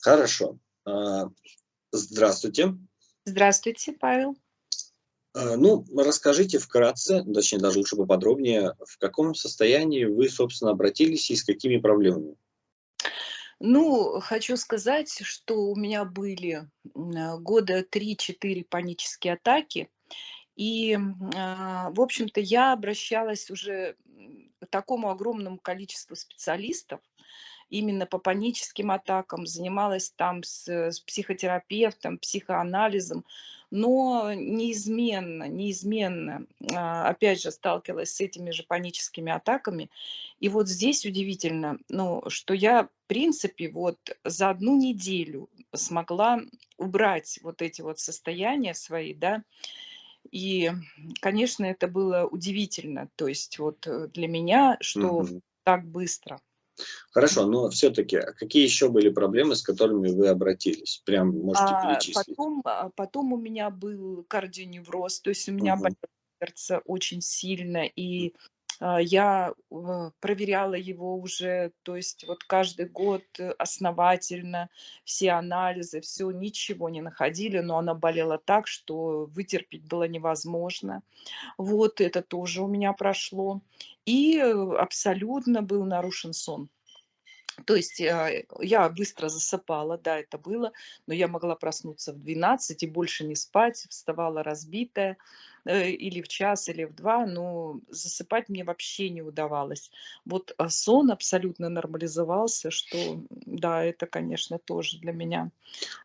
Хорошо. А, здравствуйте. Здравствуйте, Павел. А, ну, расскажите вкратце, точнее даже лучше поподробнее, в каком состоянии вы, собственно, обратились и с какими проблемами? Ну, хочу сказать, что у меня были года 3-4 панические атаки. И, а, в общем-то, я обращалась уже к такому огромному количеству специалистов, именно по паническим атакам, занималась там с, с психотерапевтом, психоанализом, но неизменно, неизменно, а, опять же, сталкивалась с этими же паническими атаками. И вот здесь удивительно, ну, что я, в принципе, вот за одну неделю смогла убрать вот эти вот состояния свои, да, и, конечно, это было удивительно, то есть вот э, для меня, что Мгм. так быстро. Хорошо, но все-таки, а какие еще были проблемы, с которыми вы обратились? Прям можете А перечислить. потом, а, потом у меня был кардионевроз, то есть у меня Мгм. болело сердце очень сильно, и я э, проверяла его уже, то есть вот каждый год э, основательно, все анализы, все, ничего не находили, но она болела так, что вытерпеть было невозможно. Вот это тоже у меня прошло. И э, абсолютно был нарушен сон. То есть, а, я быстро засыпала, да, это было, но я могла проснуться в 12 и больше не спать, вставала разбитая, э, или в час, или в 2, но засыпать мне вообще не удавалось. Вот, а сон абсолютно нормализовался, что, да, это, конечно, тоже для меня.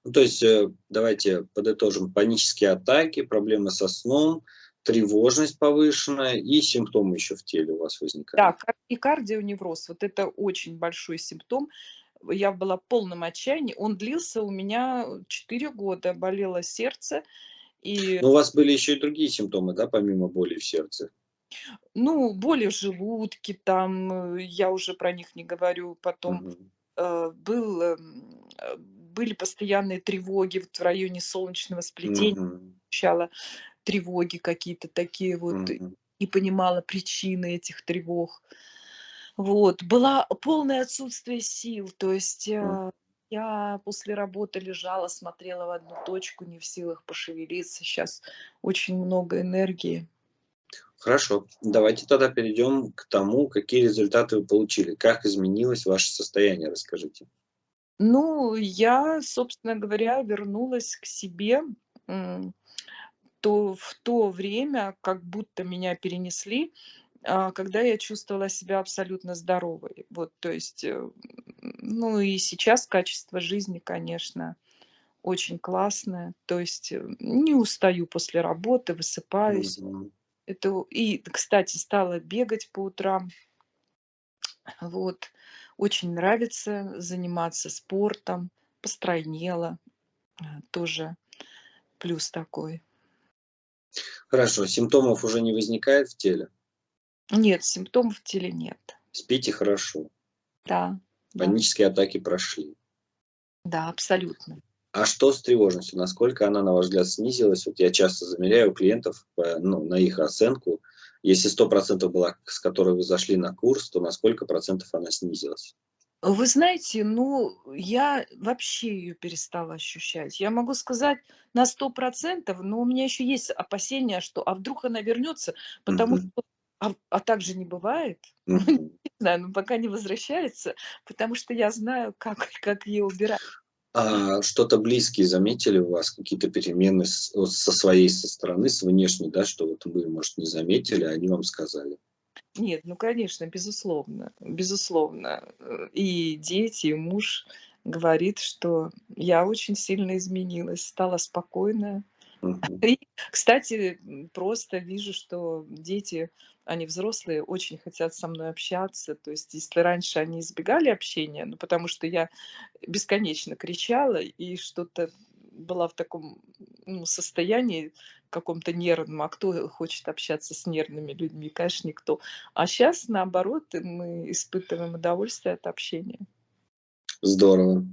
Ну, то есть, э, давайте подытожим. Панические атаки, проблемы со сном, тревожность повышенная и симптомы еще в теле у вас Да, возникали. кар и кардионевроз, вот это очень большой симптом. Я была в полном отчаянии. Он длился у меня 4 года, болело сердце, и Но у вас были еще и другие симптомы, да, помимо боли в сердце? Ну, боли в желудке, там, э, я уже про них не говорю. Потом, Мгм. э, был, эм, э, были постоянные тревоги вот в районе солнечного сплетения. Мгм. Ощущала тревоги какие-то такие вот, и Мгм. не понимала причины этих тревог. Вот. Было полное отсутствие сил. То есть, э, я после работы лежала, смотрела в одну точку, не в силах пошевелиться. Щас очень много энергии. Хорошо. Давайте тогда перейдем к тому, какие результаты вы получили. Как изменилось ваше состояние, расскажите. Ну, я, собственно говоря, вернулась к себе, то в то время, как будто меня перенесли, а, когда я чувствовала себя абсолютно здоровой. Вот, то есть, э, ну и сейчас качество жизни, конечно, очень классное. То есть, э, не устаю после работы, высыпаюсь. Мгм. Это и, кстати, стала бегать по утрам. Вот. Очень нравится заниматься спортом, постройнела. Э, тоже плюс такой. Хорошо. Симптомов уже не возникает в теле? Нет, симптомов в теле нет. Спите хорошо? Да, да. Панические атаки прошли? Да, абсолютно. А что с тревожностью? Насколько она, на ваш взгляд, снизилась? Вот я часто замеряю у клиентов, э, ну, на их оценку. Если 100 была, с которой вы зашли на курс, то на сколько процентов она снизилась? Вы знаете, ну, я вообще ее перестала ощущать. Я могу сказать на 100 %, но у меня еще есть опасения, что а вдруг она вернется, потому Мгм. что а а так же не бывает. Ну, Мгм. не знаю, но пока не возвращается, потому что я знаю, как как ее убирать. А что-то близкие заметили у вас, какие-то перемены с вот со своей со стороны, с внешней, да, что вот вы, может, не заметили, а они вам сказали? Нет, ну, конечно, безусловно, безусловно. Э, и дети, и муж говорит, что я очень сильно изменилась, стала спокойная. Мгм. И, кстати, просто вижу, что дети, они взрослые, очень хотят со мной общаться. То есть, если раньше они избегали общения, ну, потому что я бесконечно кричала и что-то была в таком, ну, состоянии каком-то нервном, а кто хочет общаться с нервными людьми? Конечно, никто. А щас, наоборот, мы испытываем удовольствие от общения. Здорово.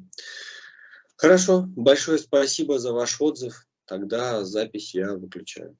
Хорошо, большое спасибо за ваш отзыв. Тогда запись я выключаю.